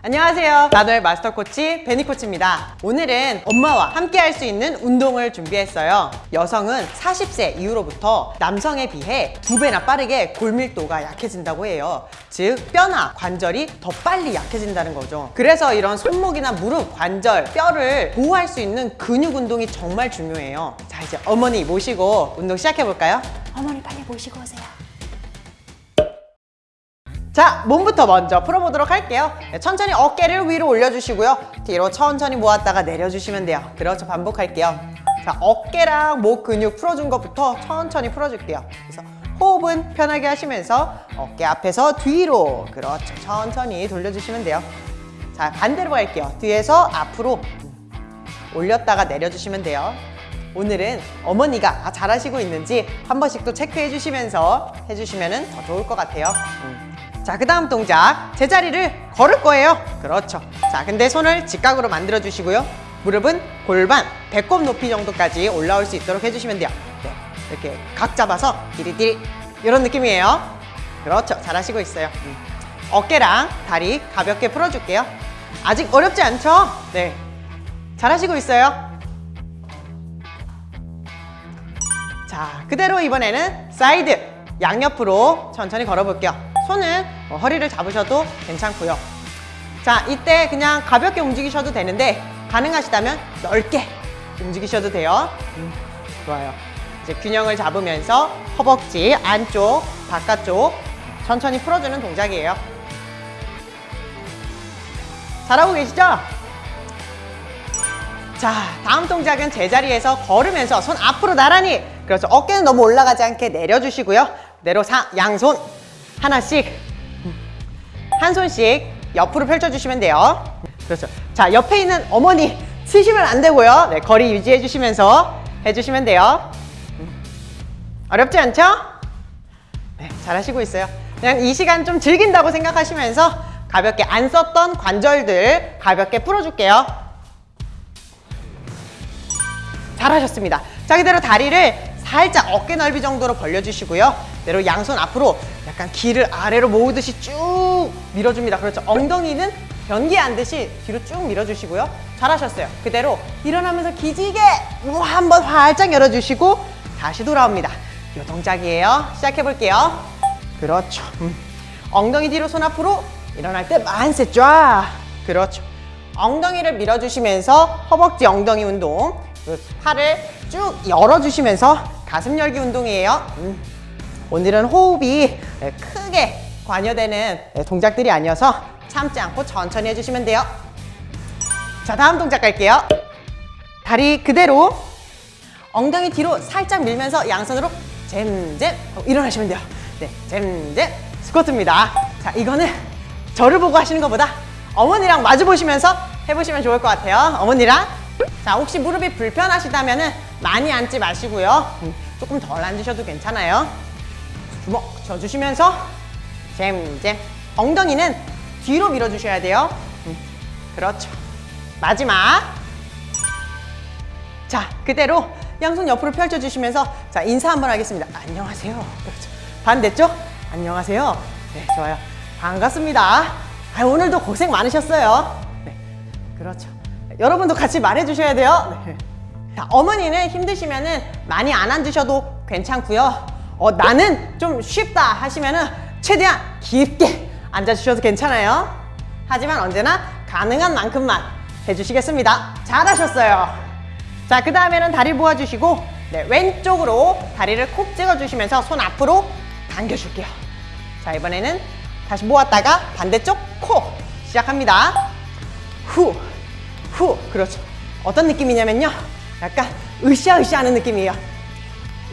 안녕하세요. 나도의 마스터 코치 베니 코치입니다. 오늘은 엄마와 함께 할 수 있는 운동을 준비했어요. 여성은 40세 이후로부터 남성에 비해 두 배나 빠르게 골밀도가 약해진다고 해요. 즉 뼈나 관절이 더 빨리 약해진다는 거죠. 그래서 이런 손목이나 무릎, 관절, 뼈를 보호할 수 있는 근육 운동이 정말 중요해요. 자 이제 어머니 모시고 운동 시작해 볼까요? 어머니 빨리 모시고 오세요. 자, 몸부터 먼저 풀어보도록 할게요. 네, 천천히 어깨를 위로 올려주시고요. 뒤로 천천히 모았다가 내려주시면 돼요. 그렇죠, 반복할게요. 자, 어깨랑 목 근육 풀어준 것부터 천천히 풀어줄게요. 그래서 호흡은 편하게 하시면서 어깨 앞에서 뒤로 그렇죠, 천천히 돌려주시면 돼요. 자, 반대로 갈게요. 뒤에서 앞으로 올렸다가 내려주시면 돼요. 오늘은 어머니가 아, 잘하시고 있는지 한 번씩 또 체크해 주시면서 해주시면 더 좋을 것 같아요. 음. 자, 그 다음 동작. 제자리를 걸을 거예요. 그렇죠. 자, 근데 손을 직각으로 만들어 주시고요. 무릎은 골반, 배꼽 높이 정도까지 올라올 수 있도록 해주시면 돼요. 네, 이렇게 각 잡아서 띠리띠리 이런 느낌이에요. 그렇죠. 잘하시고 있어요. 음. 어깨랑 다리 가볍게 풀어줄게요. 아직 어렵지 않죠? 네. 잘하시고 있어요. 자, 그대로 이번에는 사이드 양옆으로 천천히 걸어볼게요. 손은 어, 허리를 잡으셔도 괜찮고요. 자, 이때 그냥 가볍게 움직이셔도 되는데 가능하시다면 넓게 움직이셔도 돼요. 음, 좋아요. 이제 균형을 잡으면서 허벅지 안쪽, 바깥쪽 천천히 풀어주는 동작이에요. 잘하고 계시죠? 자, 다음 동작은 제자리에서 걸으면서 손 앞으로 나란히 그렇죠. 어깨는 너무 올라가지 않게 내려주시고요. 그대로 사, 양손 하나씩 한 손씩 옆으로 펼쳐주시면 돼요. 그렇죠. 자, 옆에 있는 어머니 치시면 안 되고요. 네, 거리 유지해 주시면서 해주시면 돼요. 어렵지 않죠? 네, 잘하시고 있어요. 그냥 이 시간 좀 즐긴다고 생각하시면서 가볍게 안 썼던 관절들 가볍게 풀어줄게요. 잘하셨습니다. 자, 그대로 다리를 살짝 어깨 넓이 정도로 벌려주시고요. 그대로 양손 앞으로 약간 기를 아래로 모으듯이 쭉 밀어줍니다. 그렇죠. 엉덩이는 변기 안 듯이 뒤로 쭉 밀어주시고요. 잘하셨어요. 그대로 일어나면서 기지개 한번 활짝 열어주시고 다시 돌아옵니다. 이 동작이에요. 시작해볼게요. 그렇죠. 음. 엉덩이 뒤로 손 앞으로 일어날 때 만세 쫙. 그렇죠. 엉덩이를 밀어주시면서 허벅지 엉덩이 운동. 그 팔을 쭉 열어주시면서 가슴 열기 운동이에요. 음. 오늘은 호흡이 네, 크게 관여되는 네, 동작들이 아니어서 참지 않고 천천히 해주시면 돼요. 자, 다음 동작 갈게요. 다리 그대로 엉덩이 뒤로 살짝 밀면서 양손으로 잼잼 어, 일어나시면 돼요. 네, 잼잼 스쿼트입니다. 자, 이거는 저를 보고 하시는 것보다 어머니랑 마주 보시면서 해보시면 좋을 것 같아요. 어머니랑 자, 혹시 무릎이 불편하시다면 많이 앉지 마시고요. 음, 조금 덜 앉으셔도 괜찮아요. 주먹 져주시면서 잼잼 엉덩이는 뒤로 밀어주셔야 돼요. 음, 그렇죠. 마지막 자, 그대로 양손 옆으로 펼쳐주시면서 자, 인사 한번 하겠습니다. 안녕하세요. 그렇죠. 반대쪽 안녕하세요. 네, 좋아요. 반갑습니다. 아, 오늘도 고생 많으셨어요. 네, 그렇죠. 여러분도 같이 말해주셔야 돼요. 네. 자, 어머니는 힘드시면 은 많이 안 앉으셔도 괜찮고요. 어, 나는 좀 쉽다 하시면은 최대한 깊게 앉아주셔도 괜찮아요. 하지만 언제나 가능한 만큼만 해주시겠습니다. 잘하셨어요. 자, 그 다음에는 다리 모아주시고 네, 왼쪽으로 다리를 콕 찍어주시면서 손 앞으로 당겨줄게요. 자, 이번에는 다시 모았다가 반대쪽 코 시작합니다. 후, 후, 그렇죠. 어떤 느낌이냐면요. 약간 으쌰으쌰 하는 느낌이에요.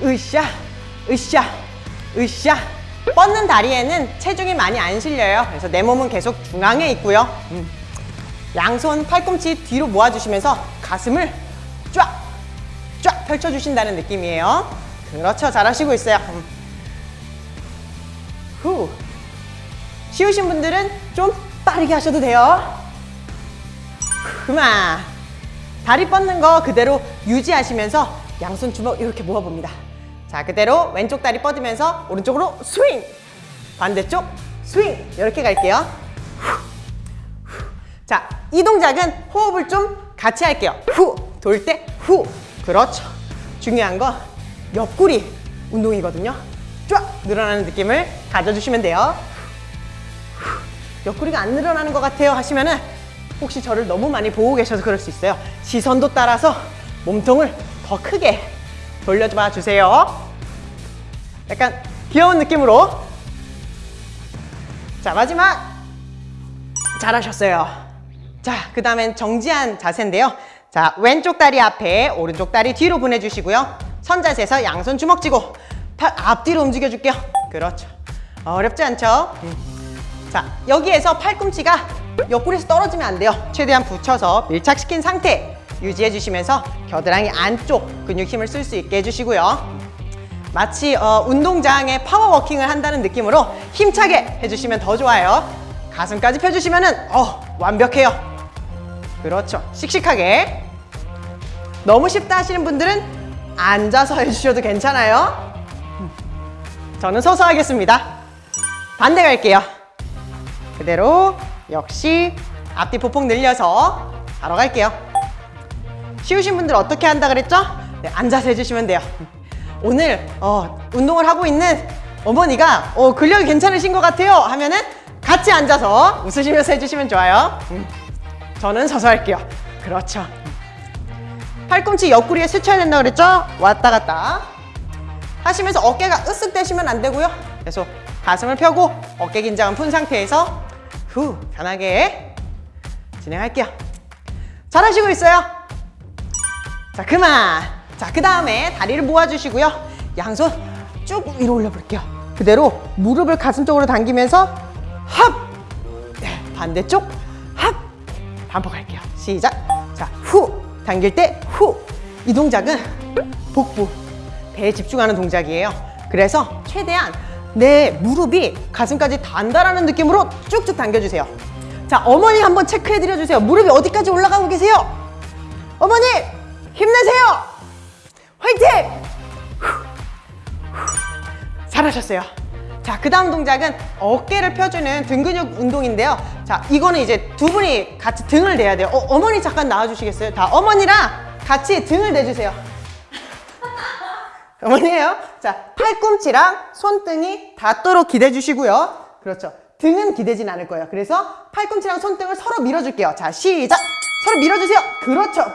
으쌰, 으쌰, 으쌰. 뻗는 다리에는 체중이 많이 안 실려요. 그래서 내 몸은 계속 중앙에 있고요. 음. 양손 팔꿈치 뒤로 모아주시면서 가슴을 쫙, 쫙 펼쳐주신다는 느낌이에요. 그렇죠. 잘하시고 있어요. 음. 후. 쉬우신 분들은 좀 빠르게 하셔도 돼요. 그만. 다리 뻗는 거 그대로 유지하시면서 양손 주먹 이렇게 모아봅니다. 자, 그대로 왼쪽 다리 뻗으면서 오른쪽으로 스윙! 반대쪽 스윙! 이렇게 갈게요. 자, 이 동작은 호흡을 좀 같이 할게요. 후, 돌 때 후. 그렇죠. 중요한 건 옆구리 운동이거든요. 쫙 늘어나는 느낌을 가져주시면 돼요. 후, 옆구리가 안 늘어나는 것 같아요 하시면은 혹시 저를 너무 많이 보고 계셔서 그럴 수 있어요. 시선도 따라서 몸통을 더 크게 돌려봐 주세요. 약간 귀여운 느낌으로. 자, 마지막. 잘하셨어요. 자, 그 다음엔 정지한 자세인데요. 자, 왼쪽 다리 앞에, 오른쪽 다리 뒤로 보내주시고요. 선자세에서 양손 주먹 쥐고 팔 앞뒤로 움직여줄게요. 그렇죠. 어렵지 않죠? 음. 자, 여기에서 팔꿈치가 옆구리에서 떨어지면 안 돼요. 최대한 붙여서 밀착시킨 상태 유지해 주시면서 겨드랑이 안쪽 근육 힘을 쓸 수 있게 해주시고요. 마치 어, 운동장에 파워워킹을 한다는 느낌으로 힘차게 해주시면 더 좋아요. 가슴까지 펴주시면 은 어 완벽해요. 그렇죠. 씩씩하게. 너무 쉽다 하시는 분들은 앉아서 해주셔도 괜찮아요. 저는 서서 하겠습니다. 반대 갈게요. 그대로 역시 앞뒤 보폭 늘려서 바로 갈게요. 쉬우신 분들 어떻게 한다 그랬죠? 네, 앉아서 해주시면 돼요. 오늘 어, 운동을 하고 있는 어머니가 어, 근력이 괜찮으신 것 같아요 하면은 같이 앉아서 웃으시면서 해주시면 좋아요. 음, 저는 서서 할게요. 그렇죠. 팔꿈치 옆구리에 스쳐야 된다 그랬죠? 왔다 갔다 하시면서 어깨가 으쓱 대시면 안 되고요. 계속 가슴을 펴고 어깨 긴장은 푼 상태에서 후 편하게 진행할게요. 잘하시고 있어요. 자 그만. 자그 다음에 다리를 모아주시고요. 양손 쭉 위로 올려볼게요. 그대로 무릎을 가슴 쪽으로 당기면서 합. 네, 반대쪽 합. 반복할게요. 시작. 자 후. 당길 때 후. 이 동작은 복부 배에 집중하는 동작이에요. 그래서 최대한 내 무릎이 가슴까지 단다라는 느낌으로 쭉쭉 당겨주세요. 자, 어머니 한번 체크해드려 주세요. 무릎이 어디까지 올라가고 계세요? 어머니, 힘내세요! 화이팅! 잘하셨어요. 자, 그 다음 동작은 어깨를 펴주는 등 근육 운동인데요. 자, 이거는 이제 두 분이 같이 등을 대야 돼요. 어, 어머니 잠깐 나와주시겠어요? 다 어머니랑 같이 등을 대주세요. 어머니예요. 자, 팔꿈치랑 손등이 닿도록 기대 주시고요. 그렇죠. 등은 기대진 않을 거예요. 그래서 팔꿈치랑 손등을 서로 밀어줄게요. 자, 시작! 서로 밀어주세요. 그렇죠.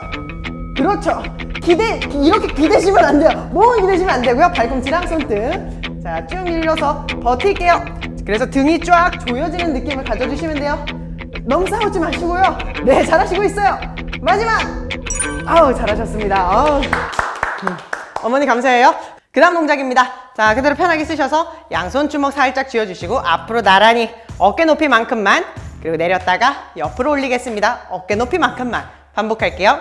그렇죠. 기대, 이렇게 기대시면 안 돼요. 몸을 기대시면 안 되고요. 팔꿈치랑 손등. 자, 쭉 밀려서 버틸게요. 그래서 등이 쫙 조여지는 느낌을 가져주시면 돼요. 너무 싸우지 마시고요. 네, 잘하시고 있어요. 마지막! 아우, 잘하셨습니다. 아우. 음. 어머니 감사해요. 그 다음 동작입니다. 자, 그대로 편하게 쓰셔서 양손 주먹 살짝 쥐어주시고 앞으로 나란히 어깨 높이만큼만 그리고 내렸다가 옆으로 올리겠습니다. 어깨 높이만큼만 반복할게요.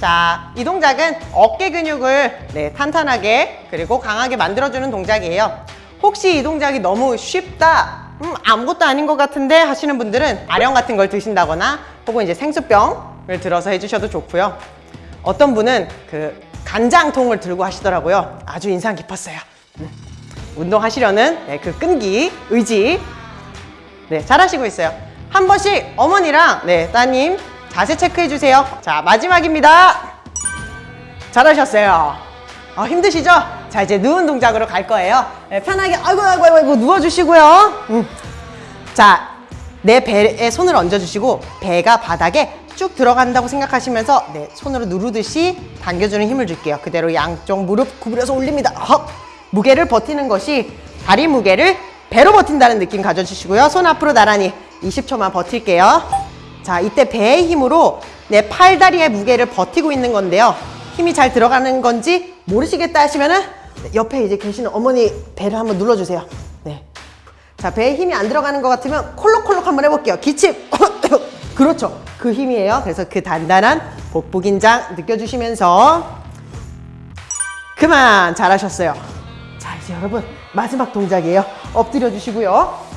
자, 이 동작은 어깨 근육을 네, 탄탄하게 그리고 강하게 만들어주는 동작이에요. 혹시 이 동작이 너무 쉽다, 음, 아무것도 아닌 것 같은데 하시는 분들은 아령 같은 걸 드신다거나 혹은 이제 생수병을 들어서 해주셔도 좋고요. 어떤 분은 그 간장통을 들고 하시더라고요. 아주 인상 깊었어요. 음, 운동하시려는 네, 그 끈기, 의지 네, 잘하시고 있어요. 한 번씩 어머니랑 네, 따님 자세 체크해 주세요. 자, 마지막입니다. 잘하셨어요. 어, 힘드시죠? 자, 이제 누운 동작으로 갈 거예요. 네, 편하게 아이고 아이고 아이고 누워주시고요. 음. 자, 내 배에 손을 얹어주시고 배가 바닥에 쭉 들어간다고 생각하시면서 네, 손으로 누르듯이 당겨주는 힘을 줄게요. 그대로 양쪽 무릎 구부려서 올립니다. 헉! 무게를 버티는 것이 다리 무게를 배로 버틴다는 느낌 가져주시고요. 손 앞으로 나란히 20초만 버틸게요. 자, 이때 배의 힘으로 내 팔다리의 무게를 버티고 있는 건데요. 힘이 잘 들어가는 건지 모르시겠다 하시면은 옆에 이제 계시는 어머니 배를 한번 눌러주세요. 네. 자, 배에 힘이 안 들어가는 것 같으면 콜록콜록 한번 해볼게요. 기침. 그렇죠. 그 힘이에요. 그래서 그 단단한 복부 긴장 느껴주시면서 그만 잘하셨어요. 자, 이제 여러분 마지막 동작이에요. 엎드려 주시고요.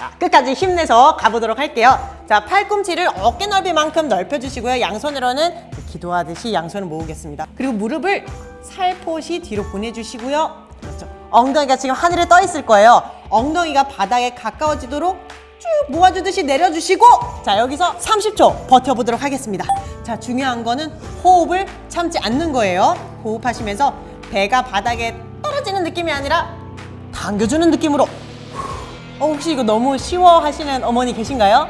자, 끝까지 힘내서 가보도록 할게요. 자, 팔꿈치를 어깨 넓이만큼 넓혀주시고요. 양손으로는 기도하듯이 양손을 모으겠습니다. 그리고 무릎을 살포시 뒤로 보내주시고요. 그렇죠. 엉덩이가 지금 하늘에 떠 있을 거예요. 엉덩이가 바닥에 가까워지도록 쭉 모아주듯이 내려주시고 자 여기서 30초 버텨보도록 하겠습니다 자 중요한 거는 호흡을 참지 않는 거예요 호흡하시면서 배가 바닥에 떨어지는 느낌이 아니라 당겨주는 느낌으로 어, 혹시 이거 너무 쉬워 하시는 어머니 계신가요?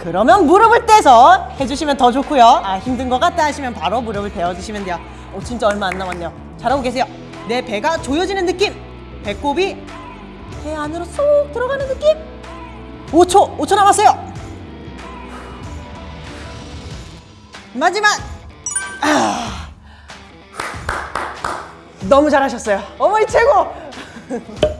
그러면 무릎을 떼서 해주시면 더 좋고요. 아 힘든 것 같다 하시면 바로 무릎을 대어주시면 돼요. 어, 진짜 얼마 안 남았네요. 잘하고 계세요. 내 배가 조여지는 느낌. 배꼽이 배 안으로 쏙 들어가는 느낌. 5초 5초 남았어요. 마지막. 아. 너무 잘하셨어요. 어머니 최고. 자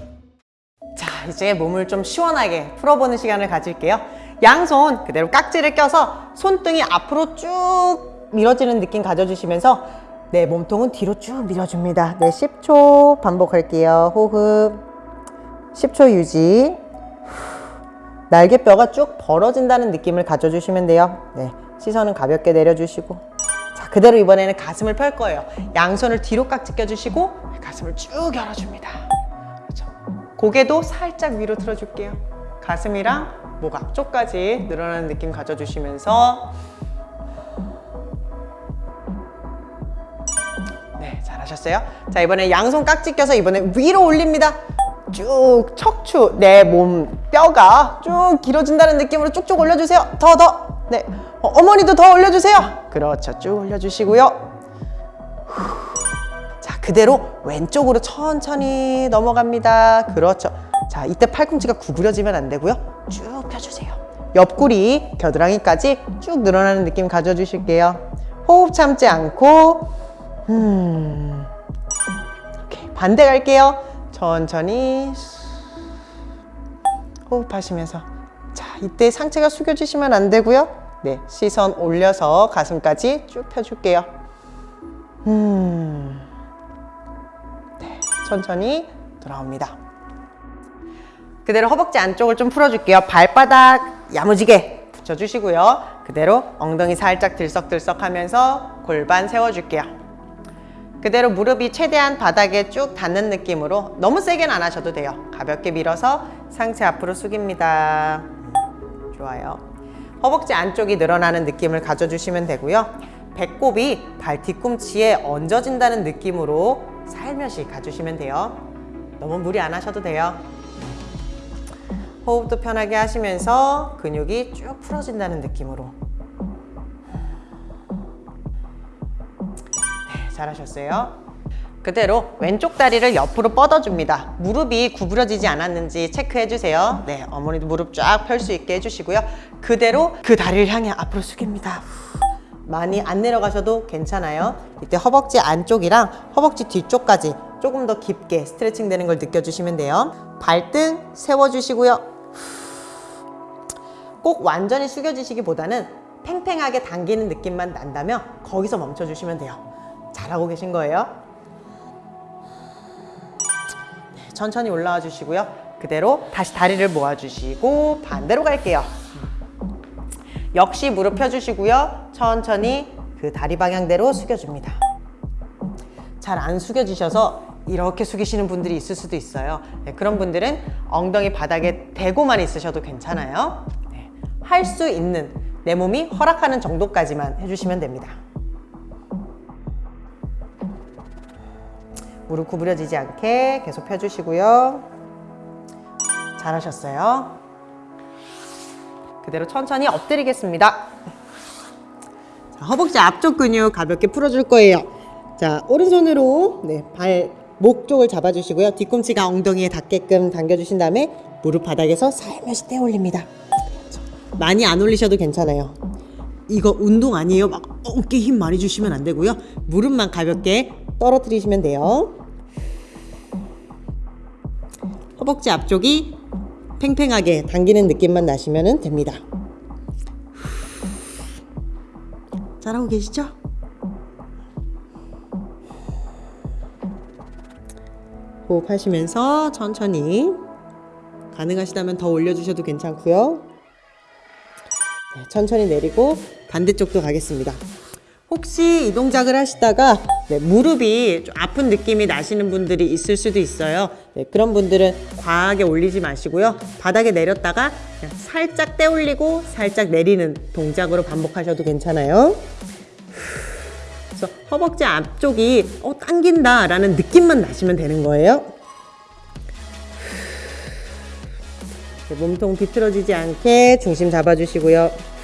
이제 몸을 좀 시원하게 풀어보는 시간을 가질게요. 양손 그대로 깍지를 껴서 손등이 앞으로 쭉 밀어지는 느낌 가져주시면서 내 몸통은 뒤로 쭉 밀어줍니다. 네 10초 반복할게요. 호흡. 10초 유지. 날개뼈가 쭉 벌어진다는 느낌을 가져주시면 돼요. 네 시선은 가볍게 내려주시고. 자 그대로 이번에는 가슴을 펼 거예요. 양손을 뒤로 깍지 껴주시고 가슴을 쭉 열어줍니다. 고개도 살짝 위로 들어줄게요. 가슴이랑 목 앞쪽까지 늘어나는 느낌 가져주시면서. 네 잘하셨어요. 자 이번에 양손 깍지 껴서 이번에 위로 올립니다. 쭉 척추 내 몸 뼈가 쭉 길어진다는 느낌으로 쭉쭉 올려주세요. 더 더. 네. 어, 어머니도 더 올려주세요. 그렇죠. 쭉 올려주시고요. 자 그대로 왼쪽으로 천천히 넘어갑니다. 그렇죠. 자 이때 팔꿈치가 구부려지면 안 되고요. 쭉 펴주세요. 옆구리 겨드랑이까지 쭉 늘어나는 느낌 가져주실게요. 호흡 참지 않고 음. 오케이. 반대 갈게요. 천천히 호흡하시면서. 자 이때 상체가 숙여지시면 안 되고요. 네 시선 올려서 가슴까지 쭉 펴줄게요. 음. 네, 천천히 돌아옵니다. 그대로 허벅지 안쪽을 좀 풀어줄게요. 발바닥 야무지게 붙여주시고요. 그대로 엉덩이 살짝 들썩들썩 하면서 골반 세워줄게요. 그대로 무릎이 최대한 바닥에 쭉 닿는 느낌으로 너무 세게는 안 하셔도 돼요. 가볍게 밀어서 상체 앞으로 숙입니다. 좋아요. 허벅지 안쪽이 늘어나는 느낌을 가져주시면 되고요. 배꼽이 발 뒤꿈치에 얹어진다는 느낌으로 살며시 가주시면 돼요. 너무 무리 안 하셔도 돼요. 호흡도 편하게 하시면서 근육이 쭉 풀어진다는 느낌으로. 네, 잘하셨어요. 그대로 왼쪽 다리를 옆으로 뻗어줍니다. 무릎이 구부러지지 않았는지 체크해주세요. 네, 어머니도 무릎 쫙 펼 수 있게 해주시고요. 그대로 그 다리를 향해 앞으로 숙입니다 많이 안 내려가셔도 괜찮아요. 이때 허벅지 안쪽이랑 허벅지 뒤쪽까지 조금 더 깊게 스트레칭 되는 걸 느껴주시면 돼요. 발등 세워주시고요. 꼭 완전히 숙여지시기보다는 팽팽하게 당기는 느낌만 난다면 거기서 멈춰주시면 돼요. 잘하고 계신 거예요. 네, 천천히 올라와 주시고요. 그대로 다시 다리를 모아주시고 반대로 갈게요 역시 무릎 펴주시고요. 천천히 그 다리 방향대로 숙여줍니다. 잘 안 숙여지셔서 이렇게 숙이시는 분들이 있을 수도 있어요. 네, 그런 분들은 엉덩이 바닥에 대고만 있으셔도 괜찮아요. 네, 할수 있는 내 몸이 허락하는 정도까지만 해주시면 됩니다. 무릎 구부려지지 않게 계속 펴주시고요. 잘하셨어요 그대로 천천히 엎드리겠습니다 자, 허벅지 앞쪽 근육 가볍게 풀어줄 거예요 자 오른손으로 네, 발 목 쪽을 잡아주시고요. 뒤꿈치가 엉덩이에 닿게끔 당겨주신 다음에 무릎 바닥에서 살며시 떼 올립니다. 많이 안 올리셔도 괜찮아요. 이거 운동 아니에요. 막 어깨 힘 많이 주시면 안 되고요. 무릎만 가볍게 떨어뜨리시면 돼요. 허벅지 앞쪽이 팽팽하게 당기는 느낌만 나시면 됩니다. 잘하고 계시죠? 호흡하시면서 천천히 가능하시다면 더 올려주셔도 괜찮고요. 네, 천천히 내리고 반대쪽도 가겠습니다. 혹시 이 동작을 하시다가 네, 무릎이 좀 아픈 느낌이 나시는 분들이 있을 수도 있어요. 네, 그런 분들은 과하게 올리지 마시고요. 바닥에 내렸다가 살짝 떼올리고 살짝 내리는 동작으로 반복하셔도 괜찮아요. 그래서 허벅지 앞쪽이 어, 당긴다 라는 느낌만 나시면 되는 거예요. 네, 몸통 비틀어지지 않게 중심 잡아주시고요.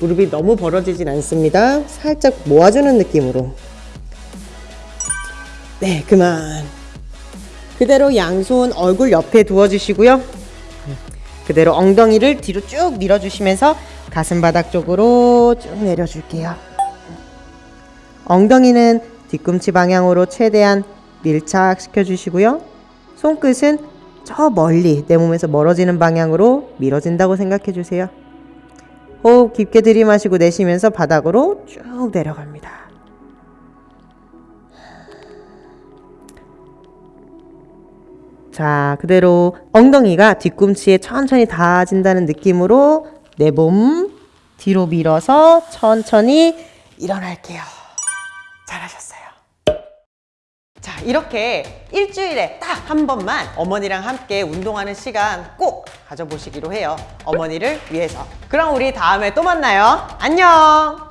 무릎이 너무 벌어지진 않습니다. 살짝 모아주는 느낌으로. 네, 그만. 그대로 양손 얼굴 옆에 두어주시고요. 그대로 엉덩이를 뒤로 쭉 밀어주시면서 가슴 바닥 쪽으로 쭉 내려줄게요. 엉덩이는 뒤꿈치 방향으로 최대한 밀착시켜 주시고요. 손끝은 저 멀리 내 몸에서 멀어지는 방향으로 밀어진다고 생각해 주세요. 호흡 깊게 들이마시고 내쉬면서 바닥으로 쭉 내려갑니다. 자, 그대로 엉덩이가 뒤꿈치에 천천히 닿아진다는 느낌으로 내 몸 뒤로 밀어서 천천히 일어날게요. 잘하셨어요. 자, 이렇게 일주일에 딱 한 번만 어머니랑 함께 운동하는 시간 꼭 가져보시기로 해요. 어머니를 위해서. 그럼 우리 다음에 또 만나요. 안녕!